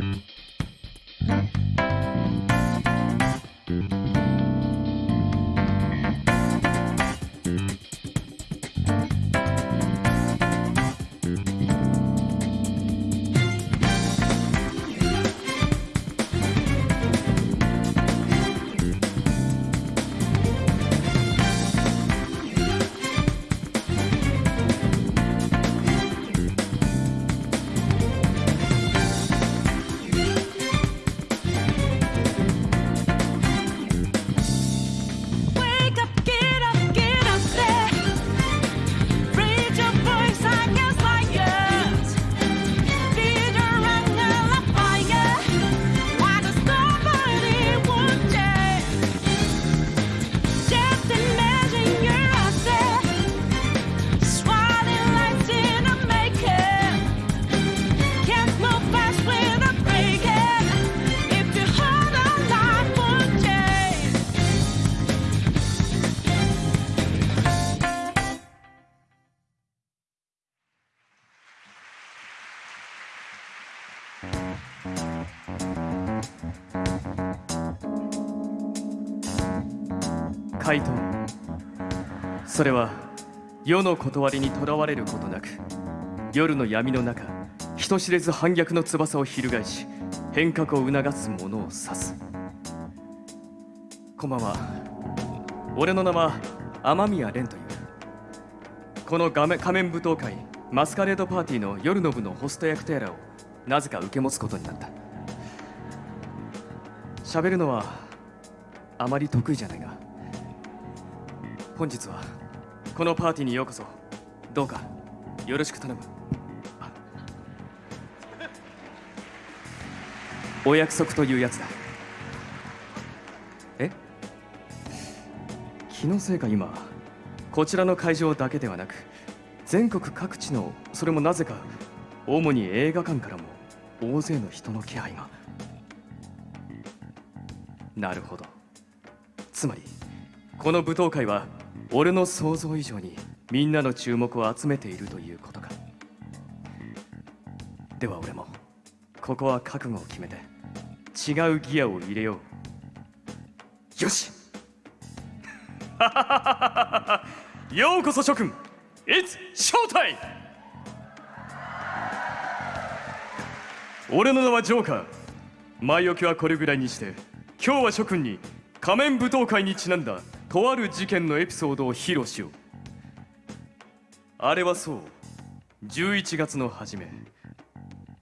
回それは世の断りにとらわれることなく夜の闇の中人知れず反逆の翼を翻し変革を促す者を指す。こんばんは。俺の名は雨宮蓮という。この画面仮面舞踏会マスカレードパーティーの夜の部のホスト役テーラをなぜか受け持つことになった。喋るのはあまり得意じゃないが本日はこのパーティーにようこそ。どうかよろしく頼む。お約束というやつだ。え？気のせいか今？こちらの会場だけではなく全国各地のそれもなぜか主に映画館からも大勢の人の気配が。なるほど。つまりこの舞踏会は俺の想像以上にみんなの注目を集めているということか。では俺もここは覚悟を決めて違うギアを入れよう。よし！ようこそ諸君 It's showtime! 俺の名はジョーカー。前置きはこれぐらいにして今日は諸君に仮面舞踏会にちなんだ。とある事件のエピソードを披露しよう。あれはそう。11月の初め。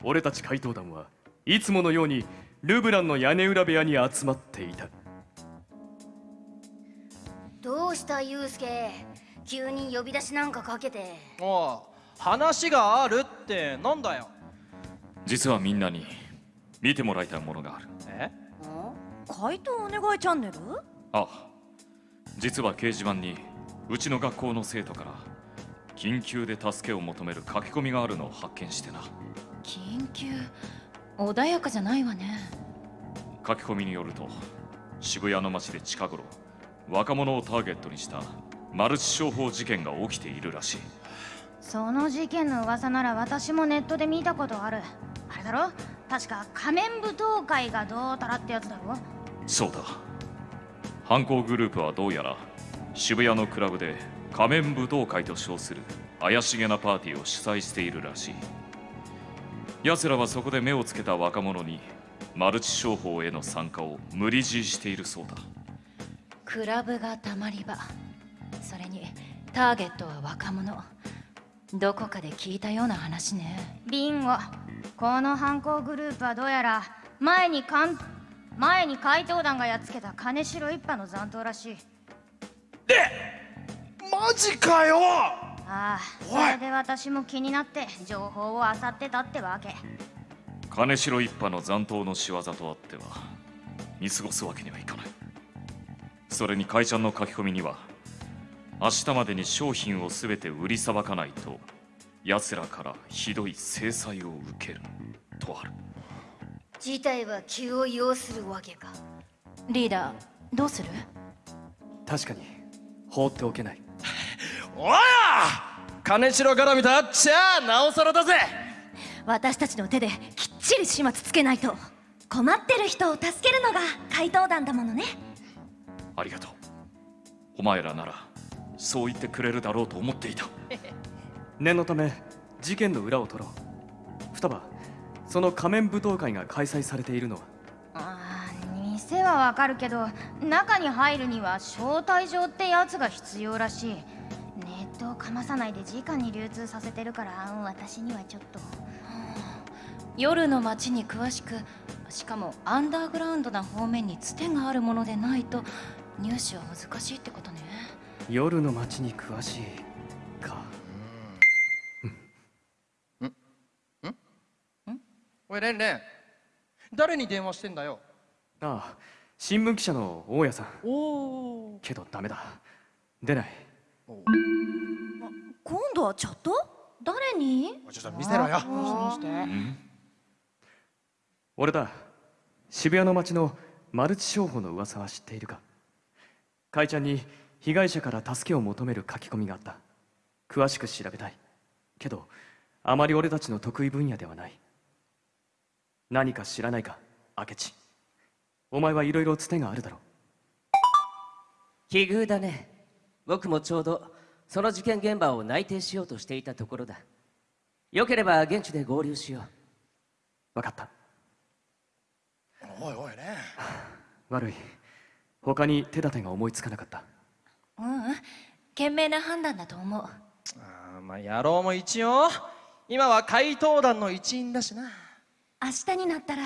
俺たち怪盗団はいつものようにルブランの屋根裏部屋に集まっていた。どうしたユウスケ？急に呼び出しなんかかけて。おう話があるってなんだよ。実はみんなに見てもらいたいものがある。え？怪盗お願いチャンネル？あ実は掲示板にうちの学校の生徒から緊急で助けを求める書き込みがあるのを発見してな。緊急？穏やかじゃないわね。書き込みによると渋谷の街で近頃若者をターゲットにしたマルチ商法事件が起きているらしい。その事件の噂なら私もネットで見たことある。あれだろ？確か仮面舞踏会がどうたらってやつだろ？そうだ犯行グループはどうやら渋谷のクラブで仮面舞踏会と称する怪しげなパーティーを主催しているらしい。奴らはそこで目をつけた若者にマルチ商法への参加を無理強いしているそうだ。クラブがたまり場。それにターゲットは若者。どこかで聞いたような話ね。ビンゴ。この犯行グループはどうやら前にかん前に怪盗団がやっつけた金城一派の残党らしい。マジかよ！ああそれで私も気になって情報を漁ってたってわけ。金城一派の残党の仕業とあっては見過ごすわけにはいかない。それに会社の書き込みには明日までに商品を全て売りさばかないと奴らからひどい制裁を受けるとある事態は気を要するわけか。リーダーどうする？確かに放っておけない。おや金城絡みとあっちゃなおさらだぜ。私たちの手できっちり始末つけないと。困ってる人を助けるのが怪盗団だものね。ありがとう。お前らならそう言ってくれるだろうと思っていた。念のため事件の裏を取ろう。双葉その仮面舞踏会が開催されているのは？あー店はわかるけど中に入るには招待状ってやつが必要らしい。ネットをかまさないで直に流通させてるから私にはちょっと。夜の街に詳しくしかもアンダーグラウンドな方面につてがあるものでないと入手は難しいってことね。夜の街に詳しいおいレンレン。誰に電話してんだよ？ああ新聞記者の大家さん。おおけどダメだ。出ない。今度はチャット？誰に？ちょっと見せろよ。見して見して。俺だ。渋谷の街のマルチ商法の噂は知っているか？かいちゃんに被害者から助けを求める書き込みがあった。詳しく調べたい。けどあまり俺たちの得意分野ではない何か知らないか明智。お前はいろいろつてがあるだろ奇遇だね。僕もちょうどその事件現場を内定しようとしていたところだ。よければ現地で合流しよう。分かった。おいおいレン悪い。他に手立てが思いつかなかった。ううん。賢明な判断だと思う。あーまあ野郎も一応。今は怪盗団の一員だしな明日になったら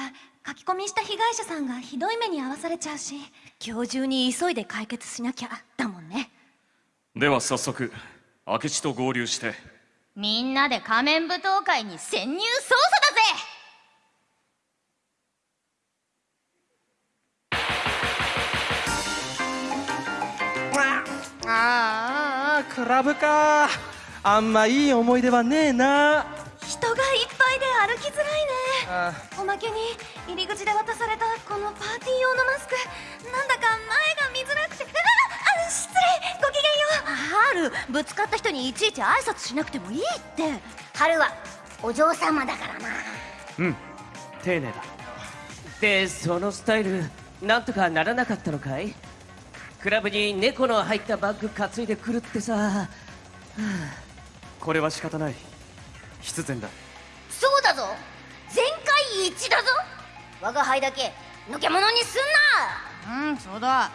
書き込みした被害者さんがひどい目に遭わされちゃうし今日中に急いで解決しなきゃだもんね。では早速明智と合流して。みんなで仮面舞踏会に潜入捜査だぜ!あーあークラブか。あんまいい思い出はねえな。人がいっぱいで歩きづらいね。あおまけに入り口で渡されたこのパーティー用のマスクなんだか前が見づらくて。ああ失礼。ごきげんよう。ハルぶつかった人にいちいち挨拶しなくてもいいって。春はお嬢様だからな。うん。丁寧だ。でそのスタイルなんとかならなかったのかい？クラブに猫の入ったバッグ担いでくるってさ。これは仕方ない。必然だ。そうだぞ一致だぞ。我が輩だけのけ者にすんな。うんそうだ。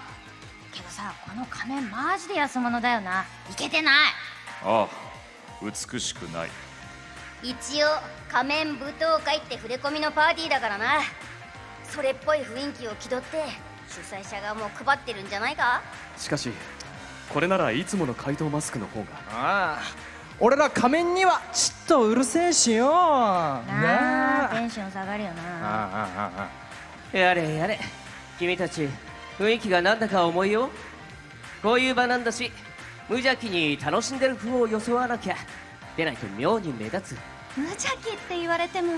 けどさこの仮面マジで安物だよな。いけてない。ああ美しくない。一応仮面舞踏会って触れ込みのパーティーだからな。それっぽい雰囲気を気取って主催者側も配ってるんじゃないか。しかしこれならいつもの怪盗マスクの方が。あ俺ら仮面にはちっとうるせえしよ。なあテンション下がるよな。ああああやれやれ。君たち雰囲気がなんだか重いよ。こういう場なんだし無邪気に楽しんでる風を装わなきゃ。でないと妙に目立つ。無邪気って言われても。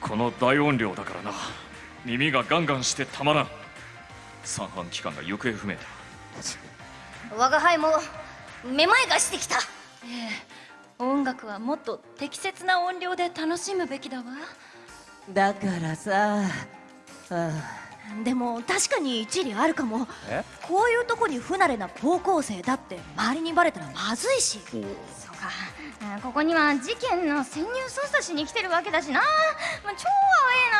この大音量だからな。耳がガンガンしてたまらん。三半規管が行方不明だ。我が輩もめまいがしてきた音楽はもっと適切な音量で楽しむべきだわ。だからさ。あでも確かに一理あるかも。え？こういうとこに不慣れな高校生だって周りにバレたらまずいし。そうか。あここには事件の潜入捜査しに来てるわけだしな、まあ、超ア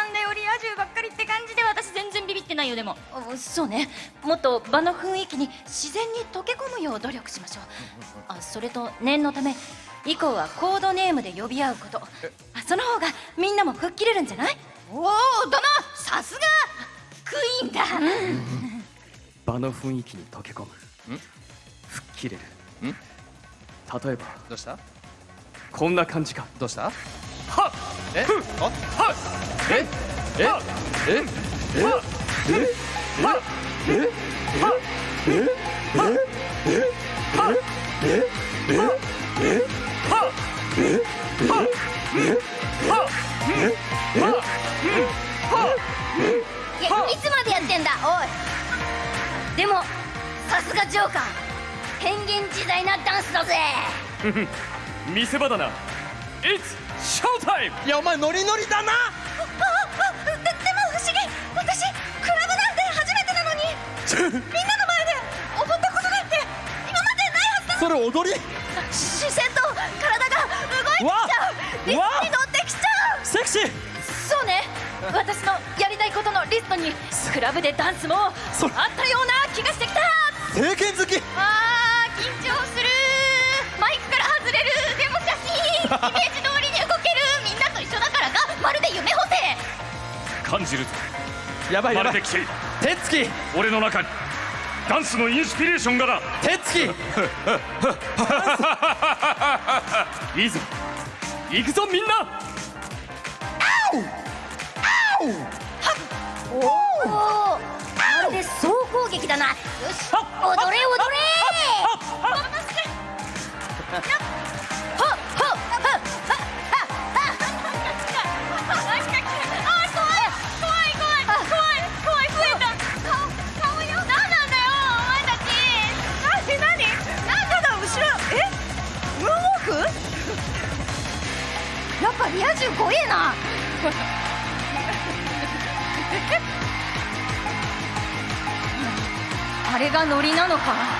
ウェーなんだよ。リア充ばっかりって感じで私全然ってないよでも。おそうね。もっと場の雰囲気に自然に溶け込むよう努力しましょう。あそれと念のため以降はコードネームで呼び合うこと。あその方がみんなも吹っ切れるんじゃない？おおだなさすが！クイーンだ、場の雰囲気に溶け込む。吹っ切れる。ん？例えばどうした？こんな感じか。どうした？はえ？あええ？え？え？いやいつまでやってんだおいでもさすがジョーカー変幻自在なダンスだぜ見せ場だな It's showtime! いやお前ノリノリだなみんなの前で踊ったことなんて今までないはずだ。それ踊り。視線と体が動いてきちゃう。リズムに乗ってきちゃう。セクシー。そうね。私のやりたいことのリストにクラブでダンスもあそったような気がしてきた。政権好き。あー緊張する。マイクから外れる。でもしかし イメージ通りに動ける。みんなと一緒だからがまるで夢補正感じる。ぞやばいやばい。生まる手つき。俺の中にダンスのインスピレーションがな手つき。いいぞ。行くぞみんな。おおまるで総攻撃だな。よし。踊れ踊れリア充怖えな。あれがノリなのか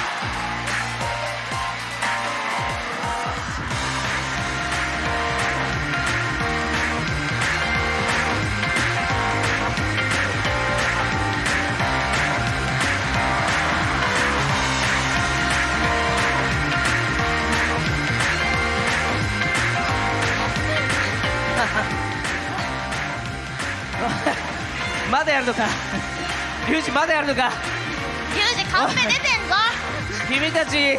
やるのか？リュウジまだやるのか？リュウジカンペ出てんぞ。君たち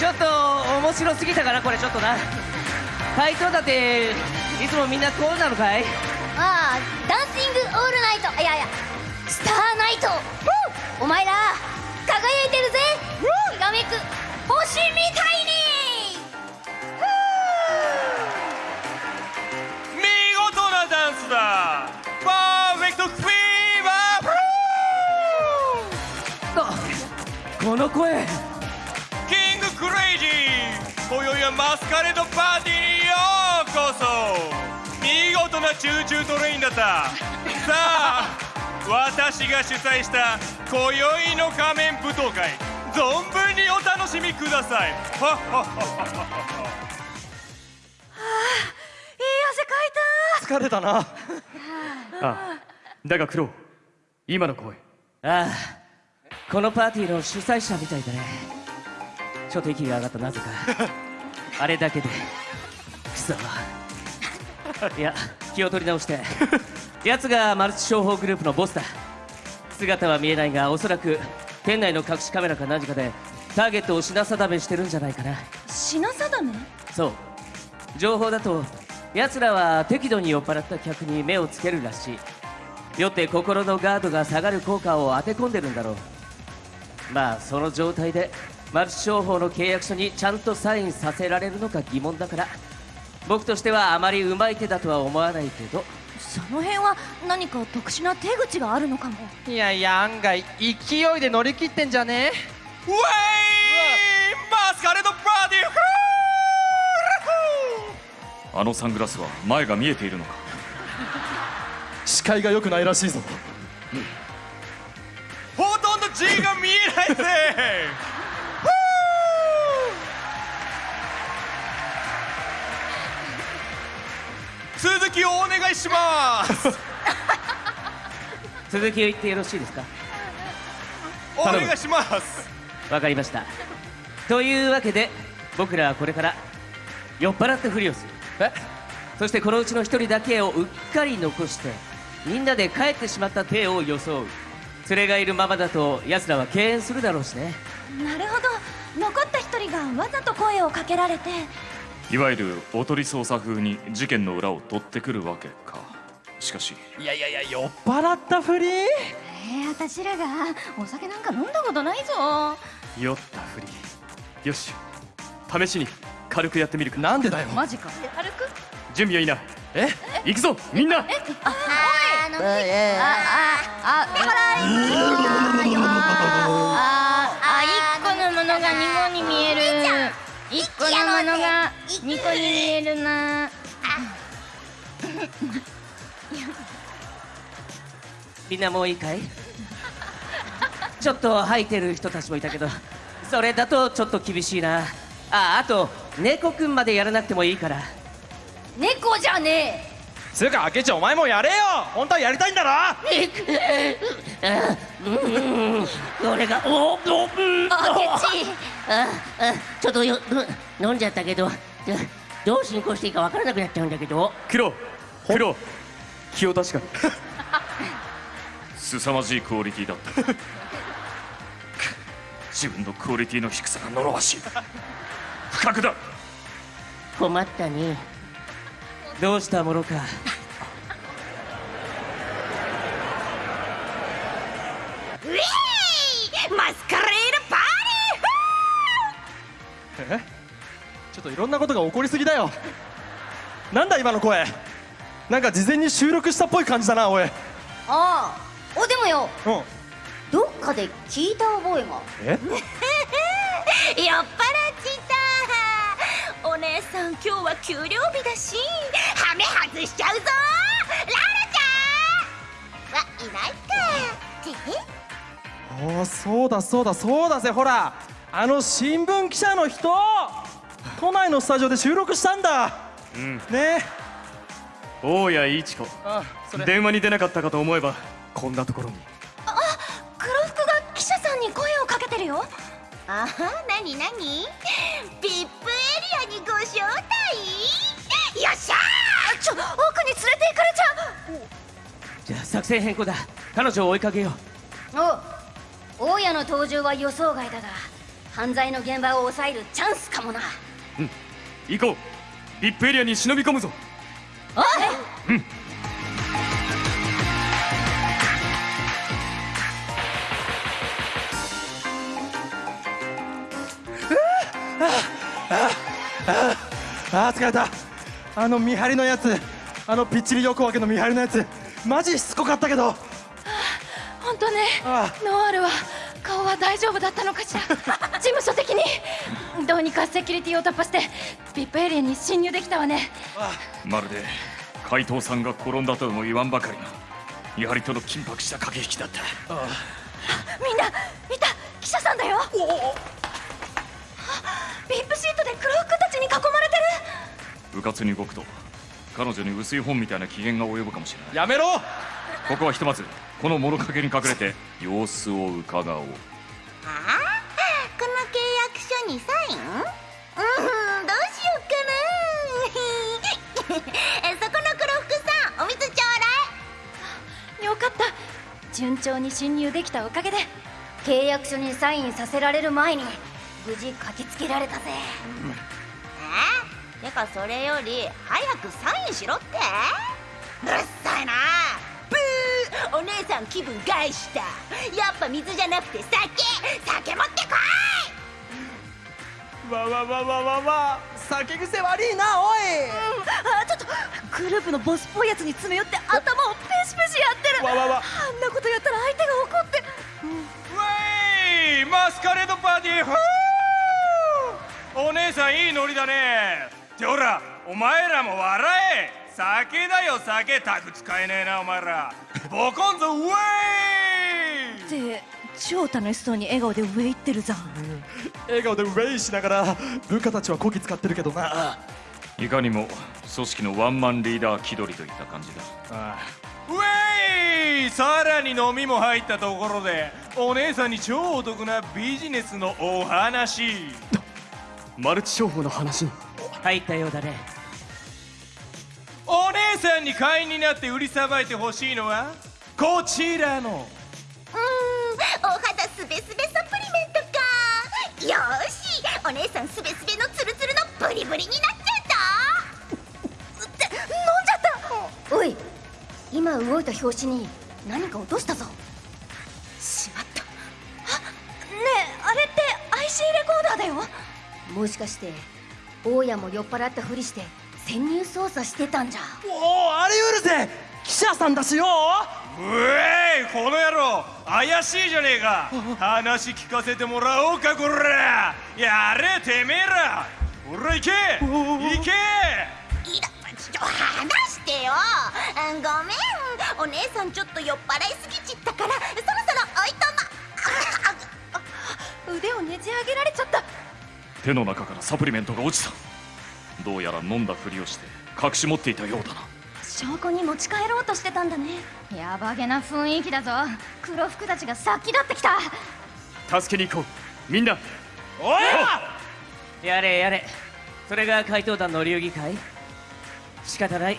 ちょっと面白すぎたかな？これちょっとな。回答だっていつもみんなこうなのかい？ああダンシングオールナイト。いやいやスターナイト。お前ら輝いてるぜ。きらめく。星みたいにこの声。キングクレイジー今宵はマスカレードパーティーにようこそ。見事なチューチュートレインだった。さあ私が主催した今宵の仮面舞踏会。存分にお楽しみください。はっはっはっはっは。いい汗かいた。疲れたな。ああだがクロウ今の声。ああこのパーティーの主催者みたいだね。ちょっと息が上がったなぜか。あれだけで。くそいや気を取り直して。奴がマルチ商法グループのボスだ。姿は見えないがおそらく店内の隠しカメラか何かでターゲットを品定めしてるんじゃないかな。品定め？そう。情報だと奴らは適度に酔っ払った客に目をつけるらしい。酔って心のガードが下がる効果を当て込んでるんだろうまあその状態でマルチ商法の契約書にちゃんとサインさせられるのか疑問だから僕としてはあまりうまい手だとは思わないけどその辺は何か特殊な手口があるのかも。いやいや案外勢いで乗り切ってんじゃねウェイマスカレードパーティーフーあのサングラスは前が見えているのか？視界が良くないらしいぞ。ほとんど G が見えないぜ。続きをお願いします。続きを言ってよろしいですか？お願いします。わかりました。というわけで僕らはこれから酔っ払ったふりをする。え？そしてこのうちの一人だけをうっかり残してみんなで帰ってしまった体を装う連れがいるままだと奴らは敬遠するだろうしね。なるほど。残った一人がわざと声をかけられて。いわゆるおとり捜査風に事件の裏を取ってくるわけか。しかし。いやいやいや酔っ払ったふり？えー、私らがお酒なんか飲んだことないぞ。酔ったふり。よし。試しに軽くやってみるか。なんでだよ。マジか。軽く？準備はいいな。え？行くぞみんな。あーのあああほらああ一個のものが二個に見える一個のものが二個に見えるなみんなもういいかいちょっと吐いてる人たちもいたけどそれだとちょっと厳しいなああと猫くんまでやらなくてもいいから猫じゃねえつうか明智お前もやれよ。本当はやりたいんだろ。俺がおおうんえ明智。ああちょっとよ飲んじゃったけど。どう進行していいかわからなくなっちゃうんだけど。黒黒気を確かに。凄まじいクオリティだった。く自分のクオリティの低さが呪わしい。不覚だ。困ったねどうしたものか。ウェイマスカレードパーティーえちょっといろんなことが起こりすぎだよ。なんだ今の声。なんか事前に収録したっぽい感じだなおい。うんああおでもよ。どっかで聞いた覚えが。え？酔っ払っちた。お姉さん今日は給料日だしハメ外しちゃうぞ。ララちゃんはいないかて。おおそうだそうだそうだ。ぜほらあの新聞記者の人都内のスタジオで収録したんだ。うん。ね。大谷一子。あそれ。電話に出なかったかと思えばこんなところに。黒服が記者さんに声をかけてるよ。あはなにご招待よっしゃーちょ奥に連れて行かれちゃう。じゃあ作戦変更だ。彼女を追いかけよう。お大家の登場は予想外だが犯罪の現場を抑えるチャンスかもな。行こう。VIP エリアに忍び込むぞ。あー疲れた。あの見張りのやつ。あのぴっちり横分けの見張りのやつ。マジしつこかったけど。本当ね。あノワールは顔は大丈夫だったのかしら。事務所的に。どうにかセキュリティを突破して VIP エリアに侵入できたわね。まるで怪盗さんが転んだとも言わんばかりのやはりとの緊迫した駆け引きだった。みんな見た。記者さんだよ。あ VIP シートで黒服たちに囲まれてる。うかつに動くと彼女に薄い本みたいな機嫌が及ぶかもしれない。やめろ！ここはひとまずこの物陰に隠れて様子を伺おう。ああこの契約書にサイン？うんどうしようかな そこの黒服さんお水ちょうだい。よかった。順調に侵入できたおかげで契約書にサインさせられる前に無事書きつけられたぜ。えてかそれより早くサインしろって。うるさいな。ブー。お姉さん気分害した。やっぱ水じゃなくて酒。酒持ってこわわわわわわ。酒癖悪いなおい。いあちょっと。グループのボスっぽいやつに詰め寄って頭をペシペシやってる。わわわ。あんなことやったら相手が怒って。ウェイマスカレードパーティー。フー。お姉さんいいノリだねってほらお前らも笑え。酒だよ酒。タク使えねえなお前ら。ボコンぞウェイ！って超楽しそうに笑顔で上行ってるじゃん笑顔でウェイしながら部下たちはこき使ってるけどな。あいかにも組織のワンマンリーダー気取りといった感じだ。あウェイ！さらに飲みも入ったところでお姉さんに超お得なビジネスのお話。マルチ商法の話。に入ったようだね。お姉さんに会員になって売りさばいてほしいのは？こちらの。うーんお肌すべすべサプリメントか。よーしお姉さんすべすべのツルツルのブリブリになっちゃうぞって飲んじゃった。おい今動いた拍子に何か落としたぞ。しまった。あねえあれって IC レコーダーだよ。もしかして大家も酔っ払ったふりして潜入捜査してたんじゃ。おおあり得るぜ。記者さんだしよ。うえいこの野郎。怪しいじゃねえか。話聞かせてもらおうかこら。やれてめえら。ほら行け。行け。いらちと話してよ。うんごめん。お姉さんちょっと酔っ払いすぎちったからそろそろおいとま。腕をねじ上げられちゃった手の中からサプリメントが落ちた。どうやら飲んだふりをして隠し持っていたようだな。証拠に持ち帰ろうとしてたんだね。やばげな雰囲気だぞ。黒服たちが先立ってきた。助けに行こう。みんな。おいやれ。やれ。それが怪盗団の流儀かい？仕方ない。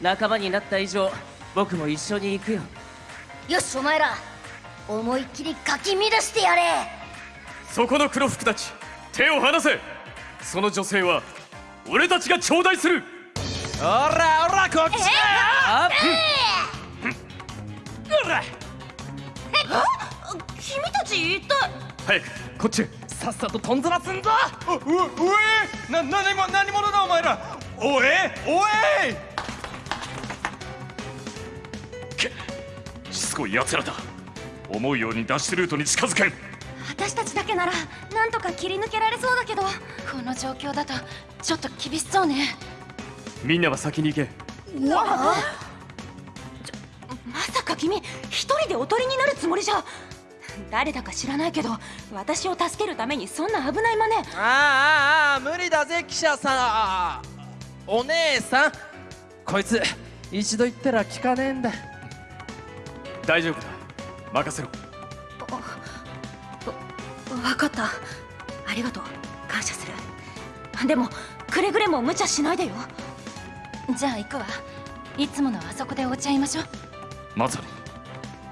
仲間になった以上僕も一緒に行くよ。よしお前ら。思いっきりかき乱してやれ。そこの黒服たち手を離せ。その女性は俺たちが頂戴する。おらおらこっちだ。よあ君たち一体？早くこっちへ。さっさととんずらすんぞ。ううえ。な何も何者だお前ら。おえおえしつこい奴らだ。思うように脱出ルートに近づけん私たちだけならなんとか切り抜けられそうだけど。この状況だとちょっと厳しそうね。みんなは先に行け。まさか君一人でおとりになるつもりじゃ。誰だか知らないけど私を助けるためにそんな危ない真似。ああああ無理だぜ記者さん。あお姉さん。こいつ一度言ったら聞かねえんだ。大丈夫だ。任せろたありがとう。感謝する。でもくれぐれも無茶しないでよ。じゃあ行くわ。いつものあそこでお茶いましょう。まさに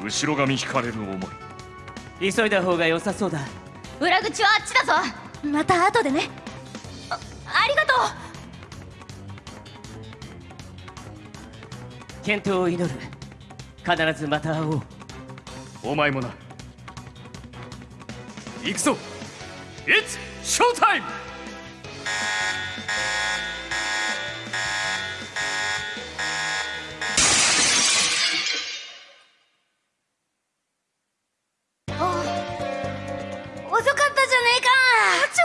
後ろ髪引かれる思い。急いだ方が良さそうだ。裏口はあっちだぞ。また後でね。あありがと健闘を祈る。必ずまた会おう。お前もな。行くぞ It's showtime! 遅かったじゃねえか。う超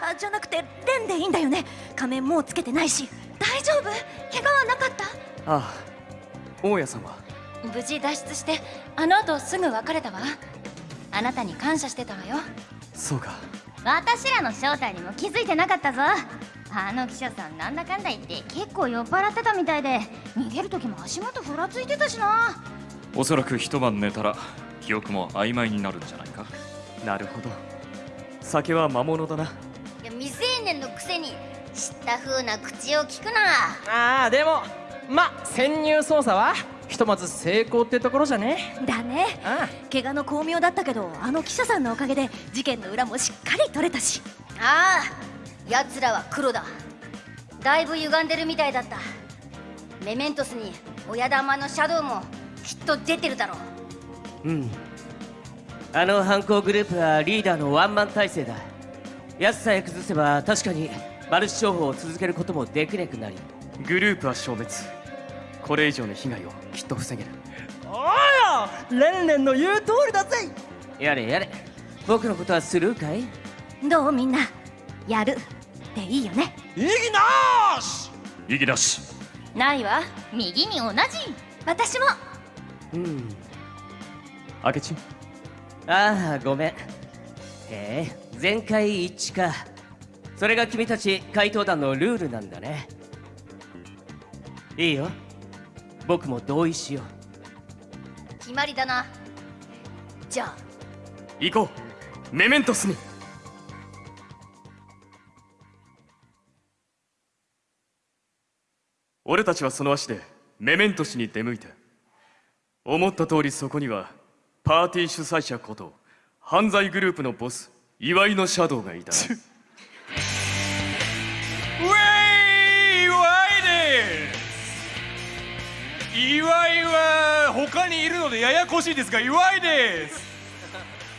か。あじゃなくてレンでいいんだよね。仮面もうつけてないし。大丈夫？怪我はなかった？ああ大家さんは無事脱出してあの後すぐ別れたわ。あなたに感謝してたわよ。そうか私らの正体にも気づいてなかったぞ。あの記者さんなんだかんだ言って結構酔っ払ってたみたいで。逃げる時も足元ふらついてたしな。おそらく一晩寝たら記憶も曖昧になるんじゃないか。なるほど。酒は魔物だな。いや未成年のくせに知った風な口を聞くな。ああでもま潜入捜査は？ひとまず成功ってところじゃね？だね。あ怪我の巧妙だったけどあの記者さんのおかげで事件の裏もしっかり取れたし。ああ奴らは黒だ。だいぶ歪んでるみたいだった。メメントスに親玉のシャドウもきっと出てるだろう。うん。あの犯行グループはリーダーのワンマン体制だ。奴さえ崩せば確かにマルチ商法を続けることもできなくなり。グループは消滅。これ以上の被害をきっと防げる。おいレンレンの言う通りだぜ！やれやれ。僕のことはスルーかい？どうみんなやるでいいよね？意義なし！意義なし。ないわ。右に同じ。私も。うん。明智？ああごめん。へえ全会一致か。それが君たち怪盗団のルールなんだね。いいよ僕も同意しよう。決まりだな。じゃあ。行こう。メメントスに。俺たちはその足でメメントスに出向いた思った通りそこにはパーティー主催者こと犯罪グループのボス岩井のシャドウがいた岩井は他にいるのでややこしいですが岩井です。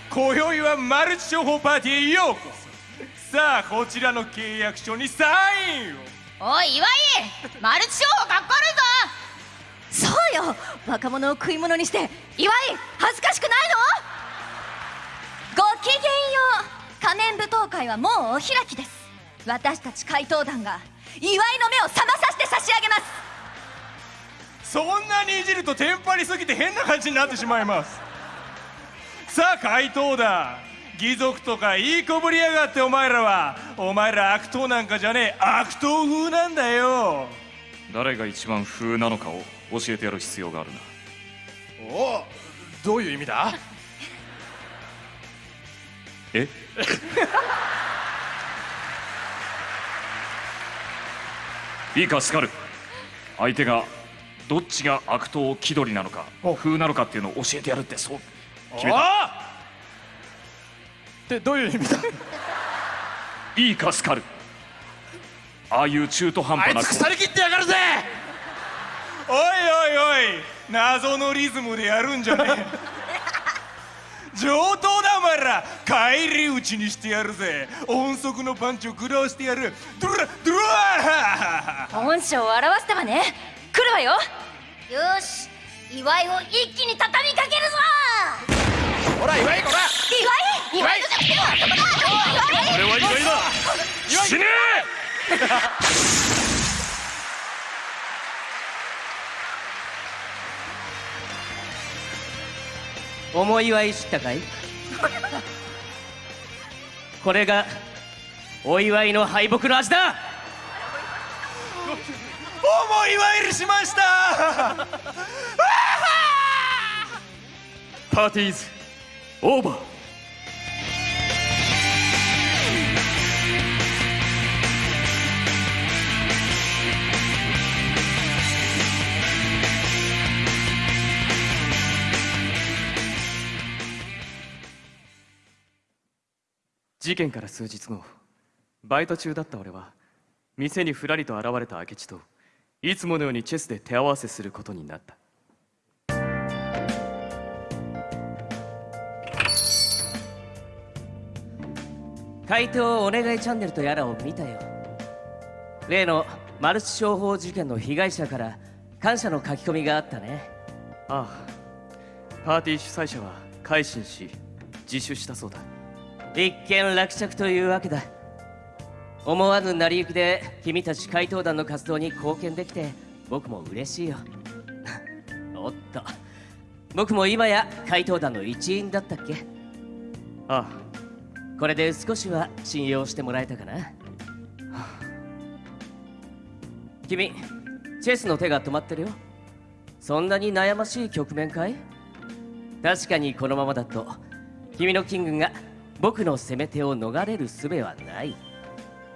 今宵はマルチ商法パーティーへようこそ。さあこちらの契約書にサインを。おい岩井マルチ商法かっこ悪いぞ。そうよ。若者を食い物にして岩井恥ずかしくないの？ごきげんよう。仮面舞踏会はもうお開きです。私たち怪盗団が祝いの目を覚まさせて差し上げます。そんなにいじるとテンパりすぎて変な感じになってしまいます。さあ回答だ。義族とかいいこぶりやがってお前らは。お前ら悪党なんかじゃねえ。悪党風なんだよ。誰が一番風なのかを教えてやる必要があるな。おおどういう意味だ？え？いいかスカル相手がどっちが悪党気取りなのか風なのかっていうのを教えてやるってそう決めた。ってどういう意味だ？いいかスカルああいう中途半あい端なつ腐り切ってやがるぜ！おいおいおい謎のリズムでやるんじゃねえ。上等だお前ら。返り討ちにしてやるぜ。音速のパンチを食らわしてやる。ドラドラ本性を表したわね来るわよよし祝いを一気に畳みかけるぞほら岩井こら祝い祝いの弱点はそこだ。祝い俺は祝いだ死ね思い祝い知ったかいこれがお祝い。の敗北の味だ思い参りしました。パーティーズオーバー。事件から数日後バイト中だった俺は店にふらりと現れた明智といつものようにチェスで手合わせすることになった。回答お願いチャンネルとやらを見たよ。例のマルチ商法事件の被害者から感謝の書き込みがあったね。ああ。パーティー主催者は改心し自首したそうだ。一件落着というわけだ思わぬ成り行きで君たち怪盗団の活動に貢献できて僕も嬉しいよ。おっと。僕も今や怪盗団の一員だったっけ？あこれで少しは信用してもらえたかな？君チェスの手が止まってるよ。そんなに悩ましい局面かい？確かにこのままだと君のキングが僕の攻め手を逃れる術はない。あ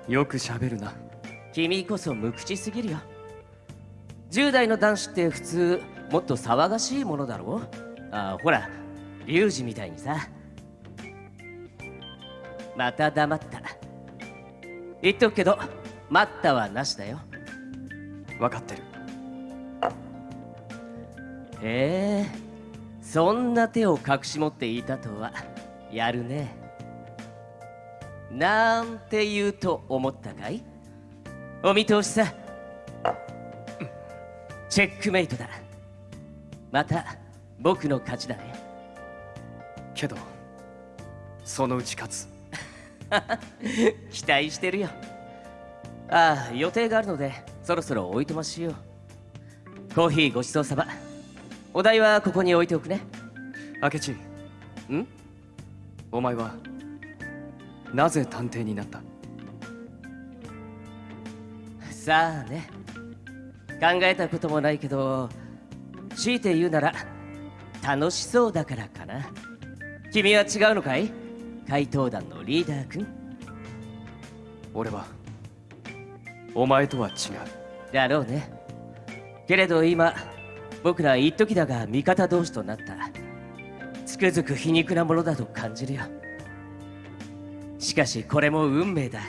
よくしゃべるな。君こそ無口すぎるよ。10代の男子って普通もっと騒がしいものだろあほらリュウジみたいにさ。また黙った。言っとくけど待ったはなしだよ。分かってる。へえそんな手を隠し持っていたとは。やるねなんて言うと思ったかい？お見通しさ。チェックメイトだ。また僕の勝ちだね。けどそのうち勝つ。期待してるよ。ああ予定があるのでそろそろおいとましよう。コーヒーごちそうさま。お題はここに置いておくね。明智。ん？お前はなぜ探偵になった？さあね。考えたこともないけど強いて言うなら楽しそうだからかな。君は違うのかい？怪盗団のリーダー君。俺はお前とは違う。だろうね。けれど今僕ら一時だが味方同士となった。つくづく皮肉なものだと感じるよしかしこれも運命だ。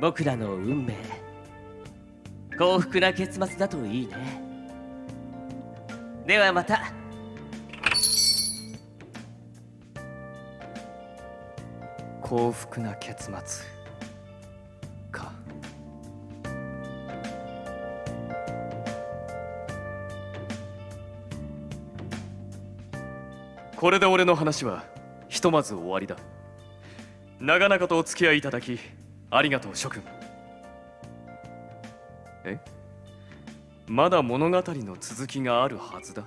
僕らの運命。幸福な結末だといいね。ではまた。幸福な結末。か。これで俺の話はひとまず終わりだ。長々とお付き合いいただきありがとう諸君。え？まだ物語の続きがあるはずだ。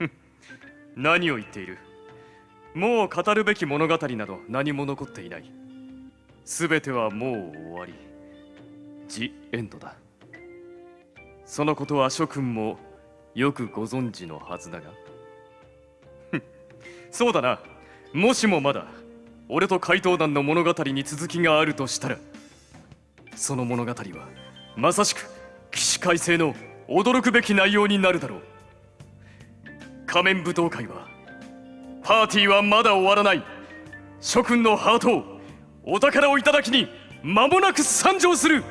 何を言っている？もう語るべき物語など何も残っていない。全てはもう終わり。ジ・エンドだ。そのことは諸君もよくご存知のはずだが。そうだな。もしもまだ俺と怪盗団の物語に続きがあるとしたらその物語はまさしく起死回生の驚くべき内容になるだろう。仮面舞踏会はパーティーはまだ終わらない。諸君のハートをお宝をいただきに間もなく参上する。